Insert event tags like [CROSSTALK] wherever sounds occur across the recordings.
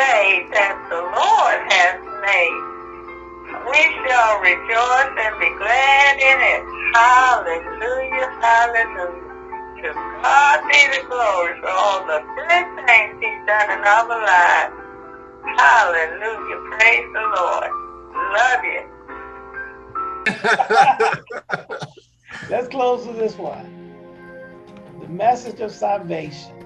day that the Lord has made. We shall rejoice and be glad in it. Hallelujah, hallelujah. To God be the glory for all the good things he's done in our lives. Hallelujah, praise the Lord. Love you. [LAUGHS] Let's close with this one. The message of salvation.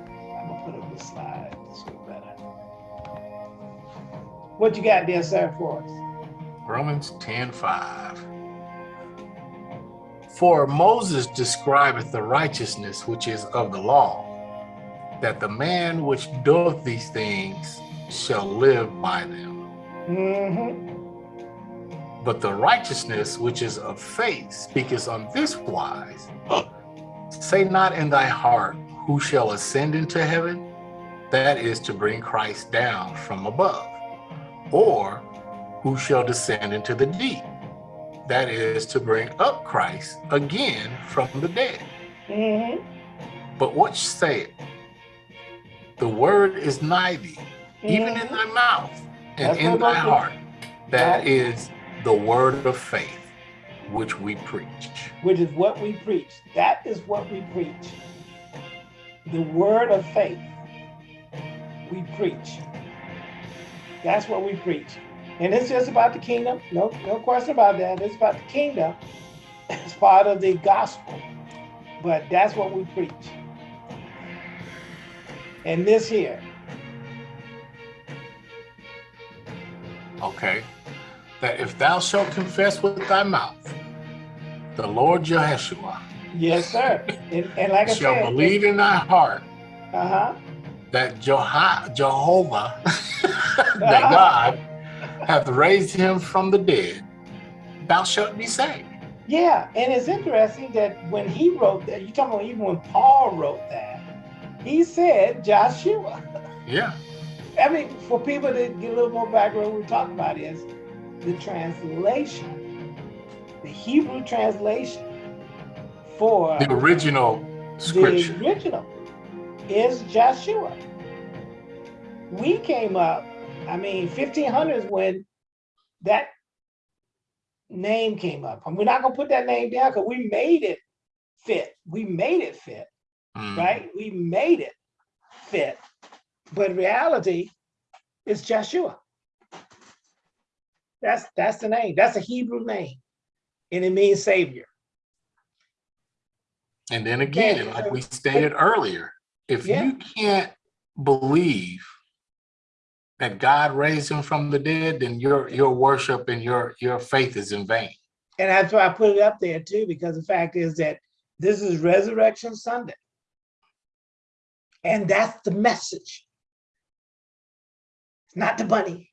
What you got there, sir, for us? Romans 10 5. For Moses describeth the righteousness which is of the law, that the man which doeth these things shall live by them. Mm-hmm. But the righteousness which is of faith speaketh on this wise [GASPS] Say not in thy heart, Who shall ascend into heaven? That is to bring Christ down from above. Or who shall descend into the deep? That is to bring up Christ again from the dead. Mm-hmm. But what saith? The word is nigh thee, even in thy mouth and That's in thy heart. That Right. is the word of faith which we preach. Which is what we preach. That is what we preach. The word of faith. We preach. That's what we preach. And it's just about the kingdom. No, no question about that. It's about the kingdom. It's part of the gospel. But that's what we preach. And this here, Okay. That if thou shalt confess with thy mouth the Lord Yeshua, yes, sir. And, and like I said, shall believe in thy heart uh-huh. that Jeho- Jehovah, [LAUGHS] that God hath raised him from the dead, thou shalt be saved. Yeah, and it's interesting that when he wrote that, you talking about even when Paul wrote that, he said Joshua. Yeah. [LAUGHS] I mean, for people to get a little more background, what we're talking about is the translation, the Hebrew translation for The original scripture. the original is Joshua. We came up, I mean, 1500 is when that name came up. And we're not gonna put that name down because we made it fit. We made it fit, Mm. right? We made it fit. But reality, is Joshua. That's that's the name. That's a Hebrew name. And it means savior. And then again, Yeah. like we stated earlier, if Yeah. you can't believe that God raised him from the dead, then your your worship and your your faith is in vain. And that's why I put it up there too, because the fact is that this is Resurrection Sunday. And that's the message. It's not the bunny.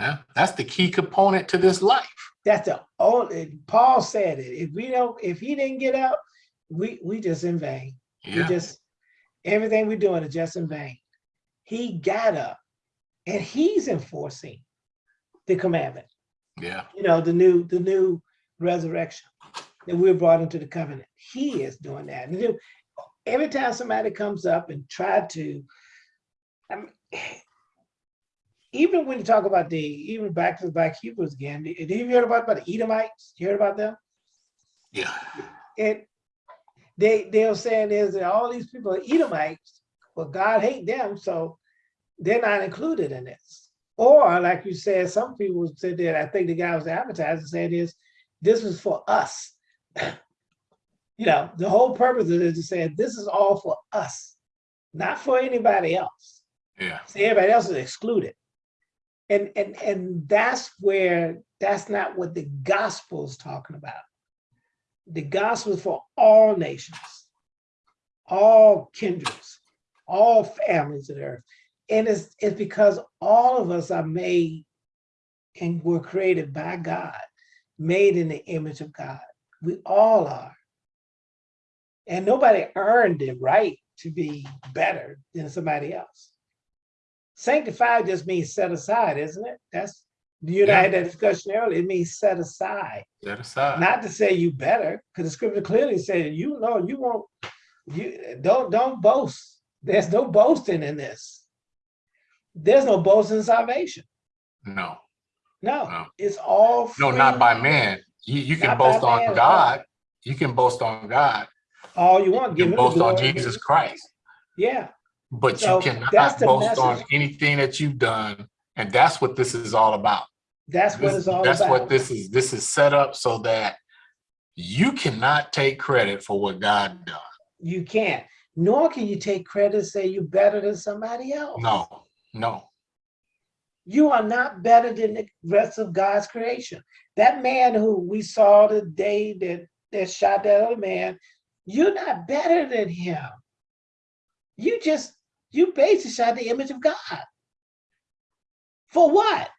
Yeah, that's the key component to this life. That's the only, Paul said it. If we don't, if he didn't get up, we, we just in vain. We just, everything we're doing is just in vain. He got up and he's enforcing the commandment. Yeah. you know, the new, the new resurrection that we're brought into the covenant. He is doing that. And then every time somebody comes up and try to, I mean, [SIGHS] even when you talk about the, even back to the Black Hebrews again, did you hear about, about the Edomites? You heard about them? Yeah. It, they, they're saying is that all these people are Edomites, but God hate them, so they're not included in this. Or like you said, some people said that, I think the guy was advertising said is, this is for us. [CLEARS THROAT] You know, the whole purpose of it is to say, this is all for us, not for anybody else. Yeah. See, everybody else is excluded. And, and, and that's where, that's not what the gospel is talking about. The gospel is for all nations, all kindreds, all families of the earth. And it's, it's because all of us are made and were created by God, made in the image of God. We all are. And nobody earned the right to be better than somebody else. Sanctified just means set aside, isn't it? That's, you and I had that discussion earlier, it means set aside. Set aside. Not to say you better, because the scripture clearly said, you know, you won't, you don't, don't boast. There's no boasting in this. There's no boast in salvation. No, No, No. it's all. no, not by man. You, you can boast on no. God. You can boast on God. All you want, You give can boast on. Jesus Christ. Yeah, But So, you cannot boast on anything that you've done. And that's what this is all about. that's what This- it's all about. That's about. what this is. This is set up so that you cannot take credit for what God done. You can't, nor can you take credit, and say you're better than somebody else. No, no. You are not better than the rest of God's creation. That man who we saw the day that, that shot that other man, you're not better than him. You just, you basically shot the image of God. For what?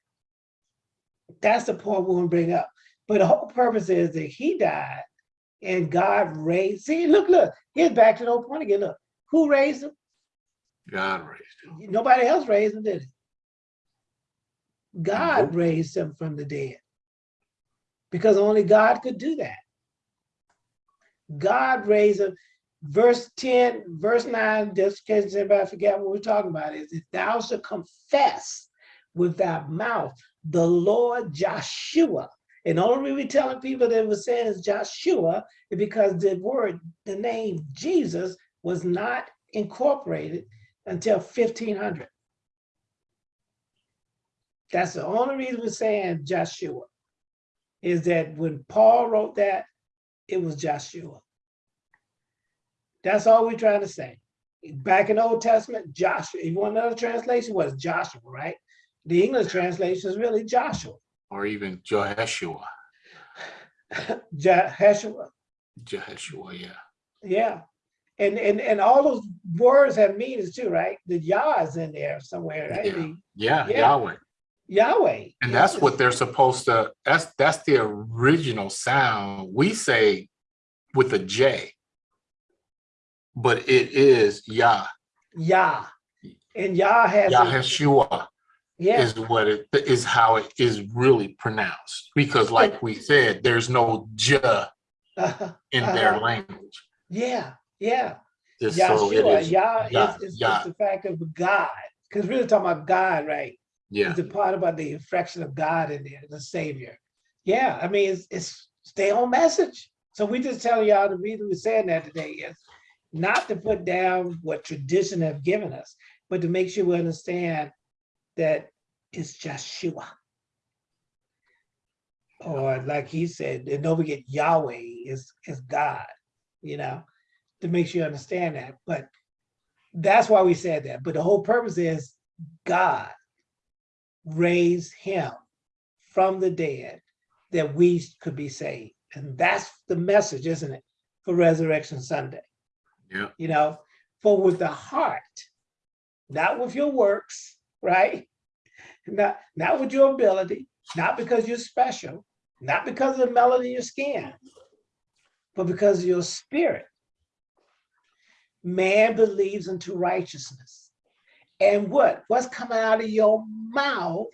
That's the point we want to bring up. But the whole purpose is that he died and God raised. See, look, look, here's back to the whole point again. Look, who raised him? God raised him. Nobody else raised him, did he? God Nope. raised him from the dead. Because only God could do that. God raised him. Verse 10, verse 9, just in case everybody forget what we're talking about, is if thou shalt confess with thy mouth the Lord Joshua. And the only reason we're telling people that we're saying is Joshua is because the word, the name Jesus was not incorporated until 1500. That's the only reason we're saying Joshua, is that when Paul wrote that, it was Joshua. That's all we're trying to say. Back in the Old Testament, Joshua, if you want another translation, was Joshua, right? The English translation is really Joshua, Or even Jehoshua. Joshua, [LAUGHS] Jehoshua, yeah. yeah. And, and, and all those words have meanings too, right? The Yah is in there somewhere, right? Yeah. The Yeah, Yeah. Yahweh. Yahweh. And that's Yes. what they're supposed to, that's that's the original sound. We say with a J. But it is Yah. Yah. And Yah has, a- Yahshua yeah, is what it is how it is really pronounced. Because like we said, there's no J [LAUGHS] in their Uh-huh. language. yeah, yeah. Just so it Yahshua, is. Yah Yah, is, is, Yah. is the fact of God. Because really talking about God, right? Yeah, It's the part about the infraction of God in there, the Savior. Yeah, I mean, it's, it's stay on message. So we just tell y'all the reason we're saying that today is not to put down what tradition have given us, but to make sure we understand that it's Joshua. Or like he said, and don't forget Yahweh is, is God, you know, to make sure you understand that. But that's why we said that. But the whole purpose is God raised him from the dead that we could be saved. And that's the message, isn't it, for Resurrection Sunday? yeah, You know, for with the heart, not with your works, right? Not, not with your ability, not because you're special, not because of the melanin in your skin, but because of your spirit. Man believes unto righteousness. And what? What's coming out of your mouth?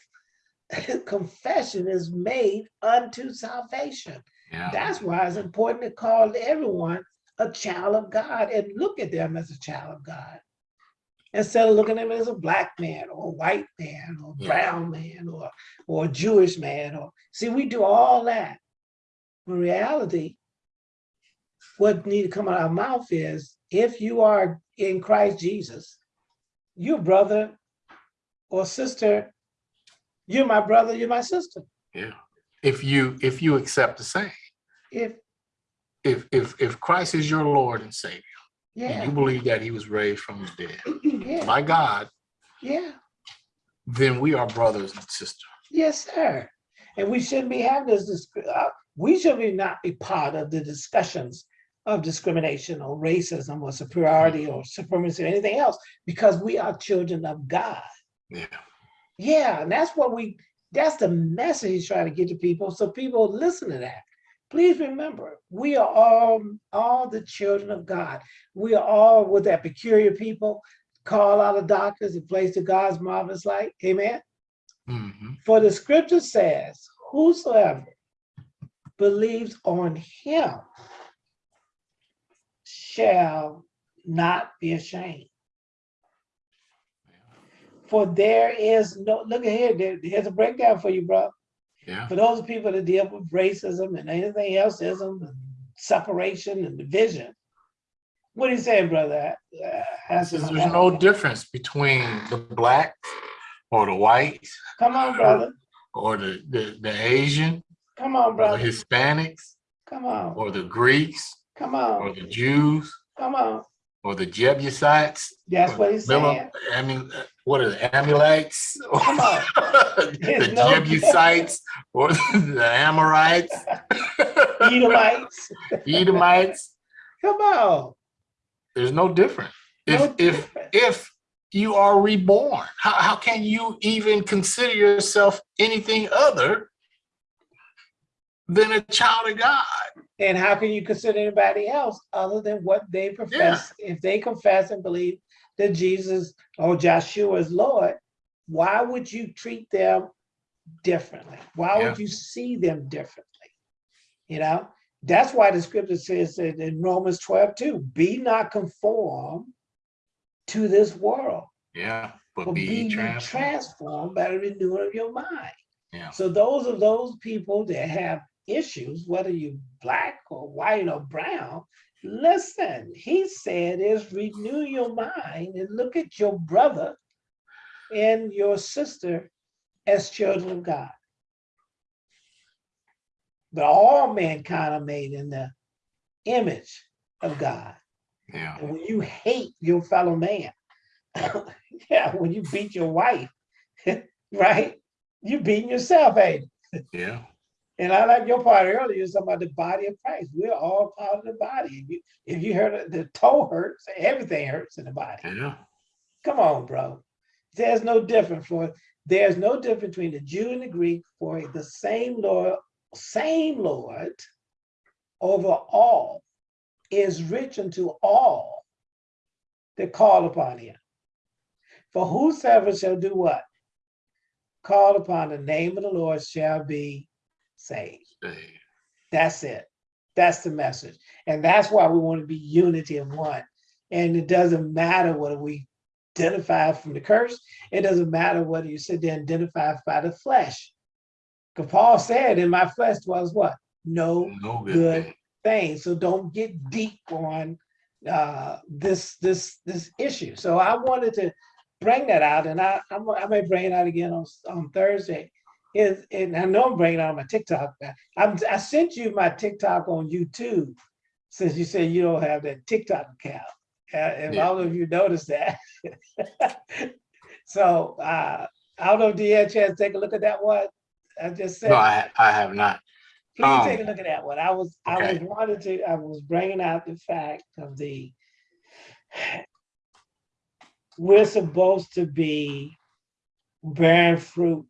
[LAUGHS] Confession is made unto salvation. yeah. That's why it's important to call everyone a child of God and look at them as a child of God. Instead of looking at them as a black man or a white man or Yeah. brown man or, or a Jewish man or see, we do all that. In reality, what need to come out of our mouth is if you are in Christ Jesus, you brother or sister, you're my brother, you're my sister. Yeah. If you if you accept the same, If if if if Christ is your Lord and Savior, and yeah, you believe that he was raised from the dead [CLEARS THROAT] yeah, by God, yeah. then we are brothers and sisters. Yes, sir. And we shouldn't be having this, uh, we should be not be part of the discussions of discrimination or racism or superiority or supremacy or anything else, because we are children of God. Yeah. Yeah, and that's what we, that's the message he's trying to get to people, so people listen to that. Please remember, we are all, all the children of God. We are all with that peculiar people, call out of darkness and place to God's marvelous light. Amen. Mhm. For the scripture says, whosoever believes on him shall not be ashamed. For there is no, look at here, there- here's a breakdown for you, bro. Yeah. For those people that deal with racism and anything else, ism and separation and division. What are you saying, brother? Uh, There's there's no difference between the black or the white Come on, brother. or the, the, the Asian Come on, or brother. Hispanics Come on. or the Greeks Come on. or on. the Jews Come on. or the Jebusites. That's what he's saying. I mean, what are the Amalekites? Come on. [LAUGHS] the There's no [LAUGHS] Jebusites or the Amorites, [LAUGHS] Edomites. Edomites. Come on. There's no difference. If No if if you are reborn, how, how can you even consider yourself anything other than a child of God? And how can you consider anybody else other than what they profess? If they confess and believe that Jesus or Joshua is Lord, why would you treat them differently? Why would you see them differently? You know, that's why the scripture says that in Romans 12, 2, be not conformed to this world, Yeah, but but be be transformed. transformed by the renewing of your mind. Yeah. So those are those people that have issues, whether you black or white or brown. Listen, he said is renew your mind and look at your brother and your sister as children of God. But all mankind are made in the image of God. Yeah. And when you hate your fellow man, [LAUGHS] yeah, when you beat your wife, [LAUGHS] right? You beating yourself, ain't it? Yeah. And I like your part earlier, you was talking about the body of Christ. We're all part of the body. If you, if you heard it, the toe hurts, everything hurts in the body. Yeah. Come on, bro. There's no difference for, there's no difference between the Jew and the Greek for the same Lord, same Lord over all is rich unto all that call upon him. For whosoever shall do what? Call upon the name of the Lord shall be saved. Hey, That's it. That's the message. And that's why we want to be unity of one. And it doesn't matter whether we identify from the curse. It doesn't matter whether you sit there and identify by the flesh. Because Paul said, in my flesh was what? No No good Good. thing. thing. So don't get deep on uh, this this this issue. So I wanted to bring that out, and I I'm, I may bring it out again on on Thursday. Is and I know I'm bringing out on my TikTok. I'm, I sent you my TikTok on YouTube since you said you don't have that TikTok account. Uh, and Yeah. all of you noticed that. [LAUGHS] so uh, I don't know if you had a chance to take a look at that one. I just said. No, I, I have not. Please Um, take a look at that one. I was, I was wanted to, I was bringing out the fact of the, [SIGHS] we're supposed to be bearing fruit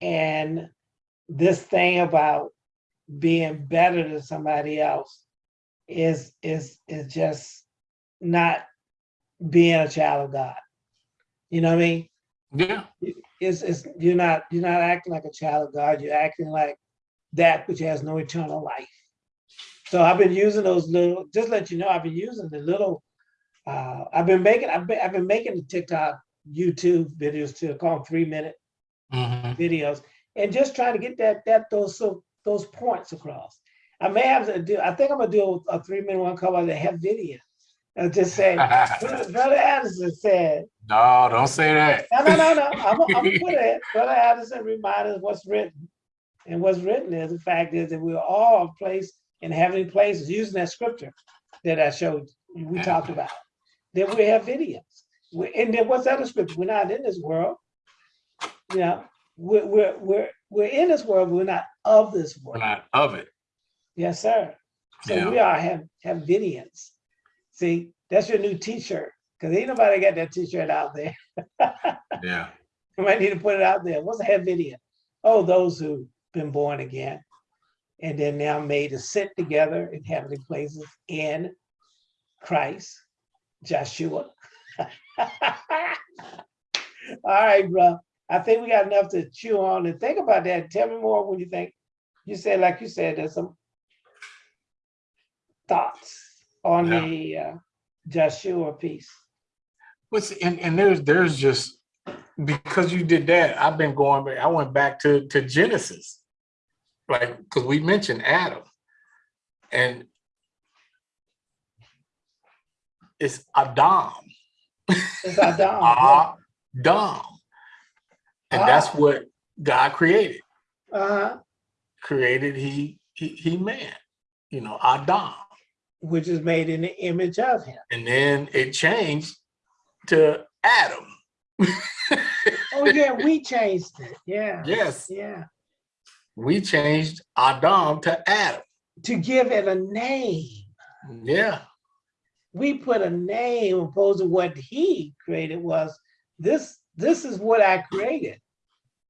and this thing about being better than somebody else is, is, is just not being a child of God. You know what I mean? Yeah. it's, it's, you're not, you're not acting like a child of God, you're acting like that which has no eternal life. So I've been using those little, just let you know, I've been using the little, uh, I've been making, I've been, I've been making the TikTok, YouTube videos to call them three minute Mhm. videos and just trying to get that, that, those, so those points across. I may have to do, I think I'm gonna do a three minute one cover that have video. I'll just say, [LAUGHS] Brother Anderson said, No, don't say that. no, no, no, no. [LAUGHS] I'm, I'm gonna put it. Brother Addison reminded us what's written. And what's written is the fact is that we're all placed in heavenly places, using that scripture that I showed, we talked about. That we have videos. We, and then what's other scripture? We're not in this world. You know, we're, we're, we're, we're in this world, we're not of this world. We're not of it. Yes, sir. So Yeah. we are have, have videos. See, that's your new t-shirt. Cause ain't nobody got that t-shirt out there. [LAUGHS] Yeah. We might need to put it out there. What's a video? Oh, those who've been born again. And then now made to sit together in heavenly places in Christ, Joshua. [LAUGHS] All right, bro. I think we got enough to chew on and think about that. Tell me more when you think. You said, like you said, there's some thoughts on Yeah. the uh, Joshua piece. What's and, and there's there's just because you did that, I've been going back, I went back to, to Genesis. Like, because we mentioned Adam. And it's Adam. It's Adam. [LAUGHS] Adam. And that's what God created. Uh-huh. Created he he he man, you know, Adam. Which is made in the image of him. And then it changed to Adam. [LAUGHS] Oh yeah, we changed it. Yeah. yes, Yeah. we changed Adam to Adam. To give it a name. Yeah, We put a name opposed to what he created was this, this is what I created.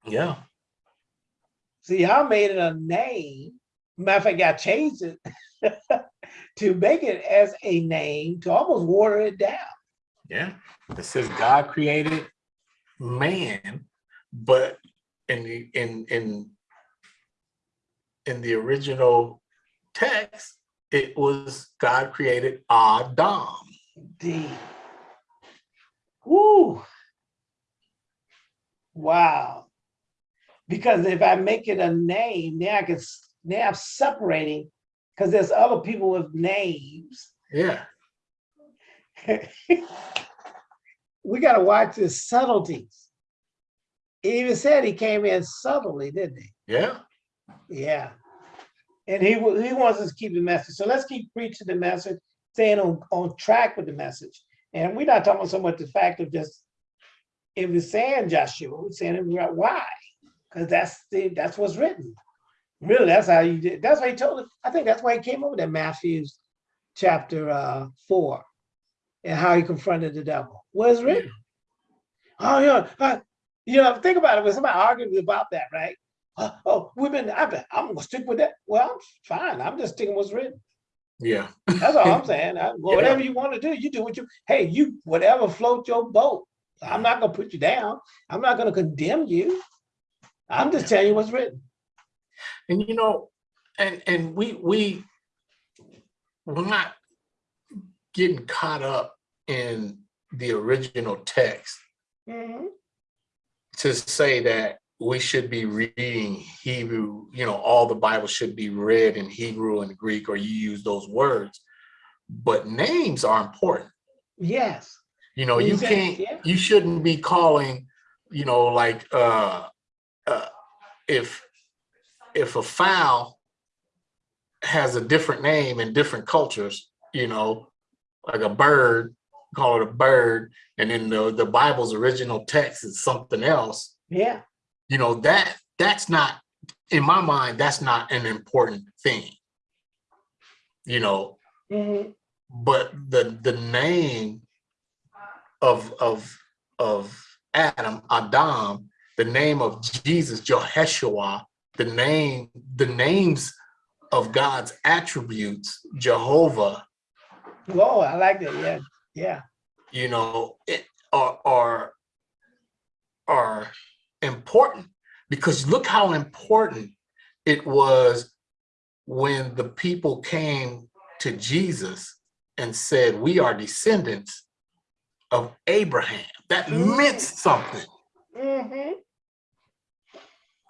yeah, See, I made it a name. Matter of fact, I changed it [LAUGHS] to make it as a name to almost water it down. yeah. It says God created man, but in the in in in the original text, it was God created Adam. D. Woo. Wow. Because if I make it a name, now I can, now I'm separating, because there's other people with names. Yeah, [LAUGHS] We gotta watch the subtleties. He even said he came in subtly, didn't he? yeah, Yeah. And he, he wants us to keep the message. So let's keep preaching the message, staying on, on track with the message. And we're not talking so much the fact of just, if was saying Joshua, we're saying it right- why? Because that's the, that's what's written. Really, that's how you did, that's why he told it. I think that's why he came over to Matthew's chapter uh four. And how he confronted the devil. Was written. Oh, yeah, uh, you know, think about it, when somebody argues about that, right? Uh, oh, we've been, I've been, I'm gonna stick with that. Well, I'm fine. I'm just sticking what's written. yeah, That's all [LAUGHS] I'm saying. I- Whatever you want to do, you do what you, hey, you, whatever float your boat. I'm not gonna put you down. I'm not gonna condemn you. I'm just telling you what's written. and you know, and and we we we're not getting caught up in the original text Mhm. to say that we should be reading Hebrew, you know, all the Bible should be read in Hebrew and Greek, or you use those words. But names are important. Yes. You know, you can't, you shouldn't be calling, you know, like uh uh if if a fowl has a different name in different cultures, you know, like a bird, call it a bird, and then the, the Bible's original text is something else, Yeah. you know, that that's not in my mind, that's not an important thing. You know, Mhm. but the the name of of of Adam, Adam, the name of Jesus, Jehoshua, the name, the names of God's attributes, Jehovah, Whoa, I like that. Yeah. Yeah. you know, it are are are important because look how important it was when the people came to Jesus and said, "We are descendants of Abraham." That meant something. hmm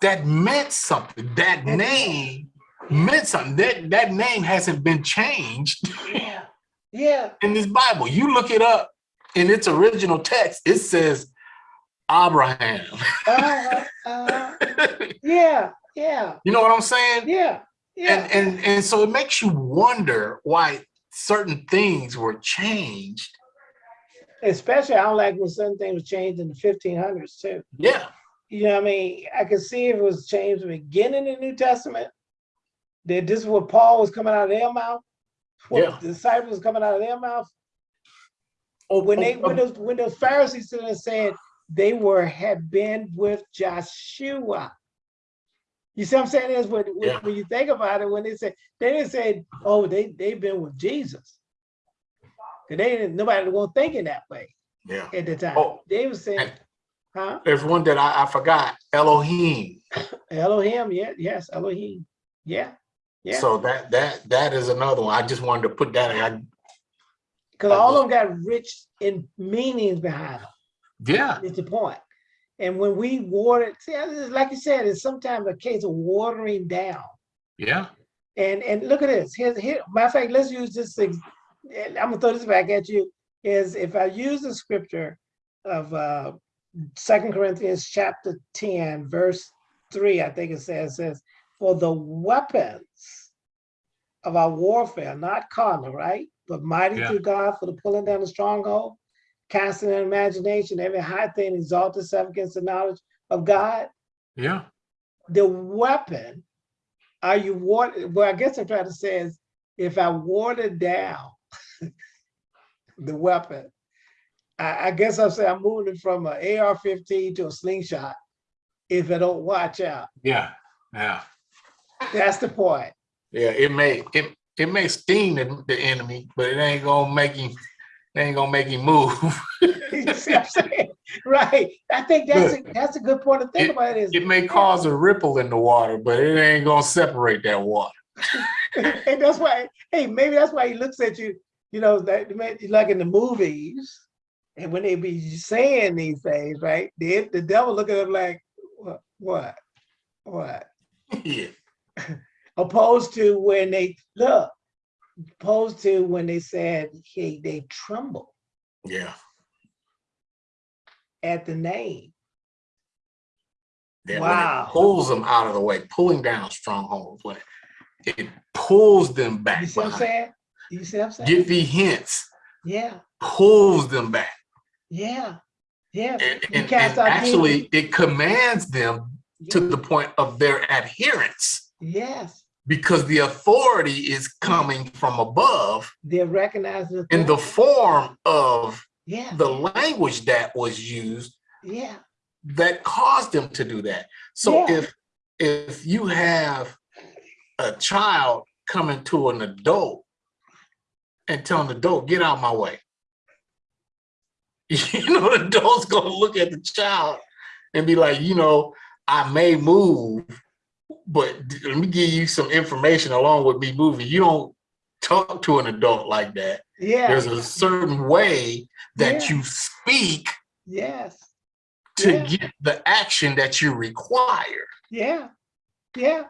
That meant something. That name meant something. That that name hasn't been changed [LAUGHS] Yeah. Yeah. in this Bible. You look it up in its original text. It says Abraham. Uh-huh, uh-huh. [LAUGHS] Yeah. Yeah. You know what I'm saying? Yeah. Yeah. And and and so it makes you wonder why certain things were changed. Especially, I don't like when certain things were changed in the fifteen hundreds too. Yeah, You know what I mean? I could see if it was changed the beginning in the New Testament, that this is what Paul was coming out of their mouth. What Yeah. the disciples was coming out of their mouth. or When they, when those, when those Pharisees stood and said they were, had been with Joshua. You see what I'm saying is when, when, Yeah. when you think about it, when they say, they didn't say, oh, they, they've been with Jesus. 'Cause they didn't, nobody was thinking that way yeah. at the time. Oh, They were saying, huh? There's one that I, I forgot. Elohim. [LAUGHS] Elohim, yeah, yes, Elohim, yeah, yeah. So that that that is another one. I just wanted to put that. I, Because all of them got rich in meanings behind them, yeah, It's the point. And when we water, see, like you said, it's sometimes a case of watering down. Yeah. And and look at this. Here's here. Matter of fact, let's use this. I'm gonna throw this back at you. Is if I use the scripture of uh Second Corinthians chapter 10, verse 3, I think it says, says, for the weapons of our warfare, not carnal, right? But mighty Yeah. through God for the pulling down the stronghold, casting an imagination, every high thing exalted itself against the knowledge of God. Yeah. The weapon, are you water? Well, I guess I'm trying to say is if I water down [LAUGHS] the weapon, I, I guess I'm saying I'm moving from an AR-15 to a slingshot. If I don't watch out, Yeah. Yeah. that's the point. Yeah. It may it it may sting the, the enemy, but it ain't gonna make him it ain't gonna make him move. You see what I'm saying? Right. I think that's a, that's a good point to think about. Is It may cause a ripple in the water, but it ain't gonna separate that water. [LAUGHS] and that's why. Hey, maybe that's why he looks at you. You know, that like in the movies, and when they be saying these things, right? The the devil look at him like, what, what, what? [LAUGHS] yeah. [LAUGHS] Opposed to when they look, opposed to when they said, hey, they tremble Yeah. at the name. Then Wow. it pulls them out of the way, pulling down strongholds, when it, it pulls them back. You see what I'm saying? You see what I'm saying? Give the hints, Yeah, pulls them back. yeah, yeah. And, and, and actually it commands them demons. to the point of their adherence Yes, because the authority is coming from above they're recognized. as in the form of Yeah, the language that was used yeah, that caused them to do that. So Yeah. if if you have a child coming to an adult and telling the adult, get out my way. [LAUGHS] You know, the adult's gonna look at the child and be like, you know, I may move, but let me give you some information along with me moving. You don't talk to an adult like that. yeah, There's a certain way that Yeah. you speak yes, to Yeah. get the action that you require. yeah, yeah,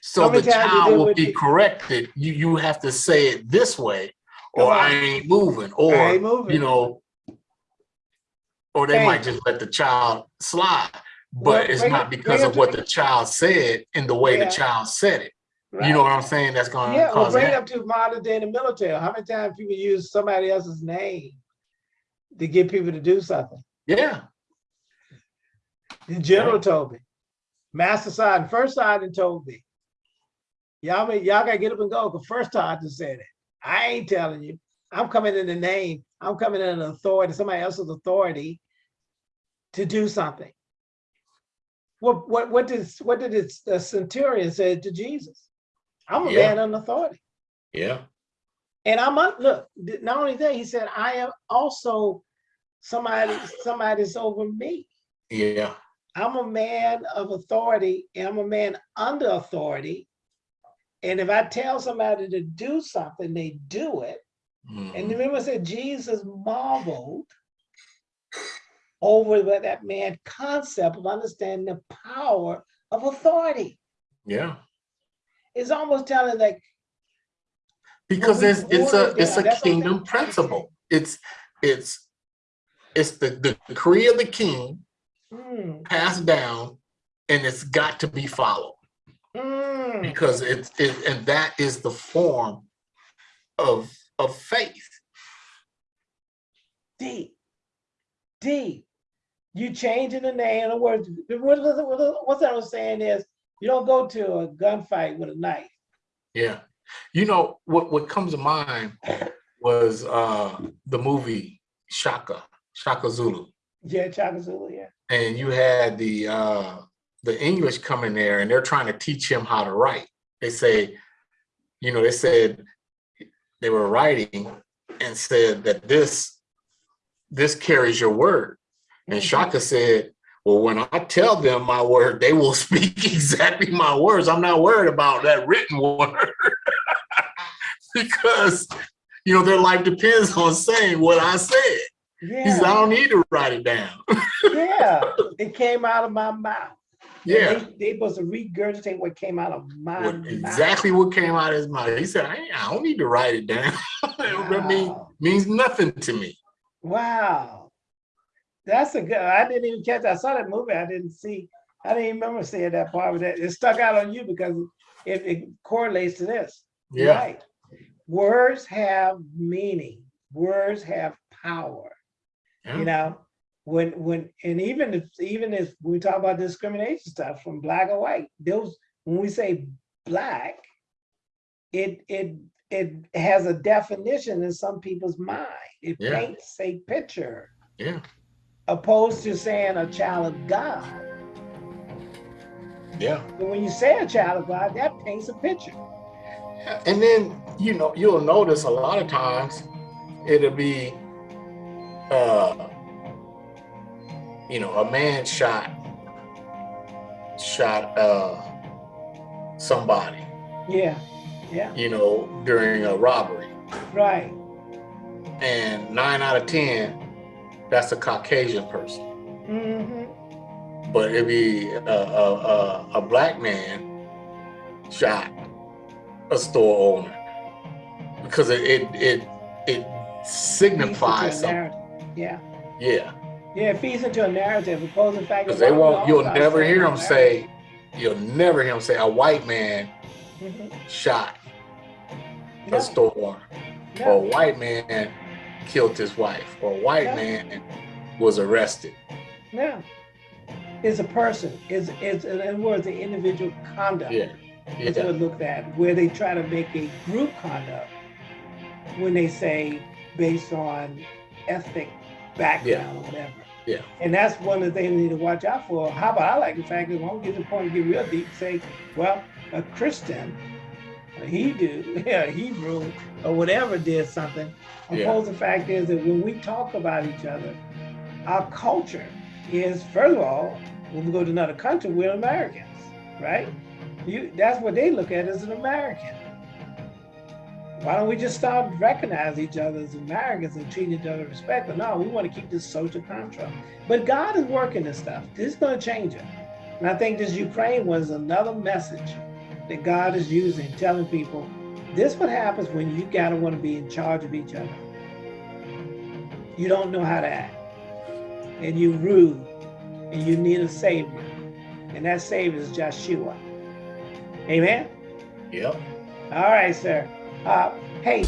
So the many times you child will be corrected. You you have to say it this way, or I ain't moving, or ain't moving. you know, or they Hey. might just let the child slide. But Well, it's not because of what the child said in the way Yeah. the child said it. right. You know what I'm saying? That's going to Yeah, well, bring it up to modern day in the military. How many times people use somebody else's name to get people to do something? Yeah, The general told me. Master Sergeant, first sergeant told me. Y'all y'all gotta get up and go, because first sergeant said it. I ain't telling you. I'm coming in the name, I'm coming in an authority, somebody else's authority to do something. What, what, what did, what did it- the centurion say to Jesus? I'm a Yeah. man under authority. yeah, And I'm, a- look, not only that, he said, I am also somebody, somebody's over me. yeah, I'm a man of authority and I'm a man under authority. And if I tell somebody to do something, they do it. And mhm, remember I said Jesus marveled over that that man concept of understanding the power of authority. yeah. It's almost telling like, Because it's it's a it's down, a that's kingdom principle. It's it's it's the, the decree of the king hmm, passed down and it's got to be followed. Hmm, because it's it, and that is the form of of faith D. D. You changing the name. In other words, what I was saying is, you don't go to a gunfight with a knife. yeah you know what what comes to mind was uh the movie shaka shaka zulu Yeah, Shaka Zulu, yeah. and you had the uh the english come in there and they're trying to teach him how to write they say you know they said they were writing and said that this this carries your word And Mhm. Shaka said, well, when I tell them my word, they will [LAUGHS] speak exactly my words. I'm not worried about that written word [LAUGHS] because, you know, their life depends on saying what I said. He said, I don't need to write it down. [LAUGHS] yeah, it came out of my mouth. Yeah. They, they to regurgitate what came out of my What, mouth. exactly what came out of his mouth. He said, I, I don't need to write it down. [LAUGHS] that mean, means nothing to me. Wow. That's a good, I didn't even catch, I saw that movie, I didn't see, I didn't even remember seeing that part, but that, it stuck out on you because it, it correlates to this. Yeah. right. Words have meaning, words have power, yeah. you know? When, when, and even if, even if we talk about discrimination stuff from black or white, those, when we say black, it, it, it has a definition in some people's mind. It Yeah. paints a picture Yeah. opposed to saying a child of God. Yeah. But when you say a child of God, that paints a picture. And then, you know, you'll notice a lot of times it'll be, uh, you know, a man shot, shot, uh, somebody, Yeah, yeah, you know, during a robbery. right. And nine out of 10, that's a Caucasian person. Mm-hmm. But it'd be a, a, a, a black man shot a store owner because it, it, it, it signifies something. Yeah, Yeah. Yeah, it feeds into a narrative to the fact. Because they won't, you'll never hear them America. say, you'll never hear them say a white man Mhm. shot No, a store or a white man killed his wife, or a white man was arrested. no. It's a person, it's, it's, in other words, the individual conduct. Yeah. That's Yeah. what looked at, where they try to make a group conduct when they say based on ethnic background or whatever. Yeah. And that's one of the things we need to watch out for. How about I like the fact that when we get to the point to get real deep, say, well, a Christian, a Hebrew, [LAUGHS] yeah, Hebrew, or whatever did something. Yeah. Opposed the fact is that when we talk about each other, our culture is, first of all, when we go to another country, we're Americans, right? You, that's what they look at as an American. Why don't we just start recognizing each other as Americans and treat each other with respect? But no, we want to keep this social construct. But God is working this stuff. This is going to change it. And I think this Ukraine was another message that God is using, telling people, this what happens when you gotta want to be in charge of each other. You don't know how to act. And you rude. And you need a savior. And that savior is Joshua. Amen? Yep. All right, sir. Uh, hey,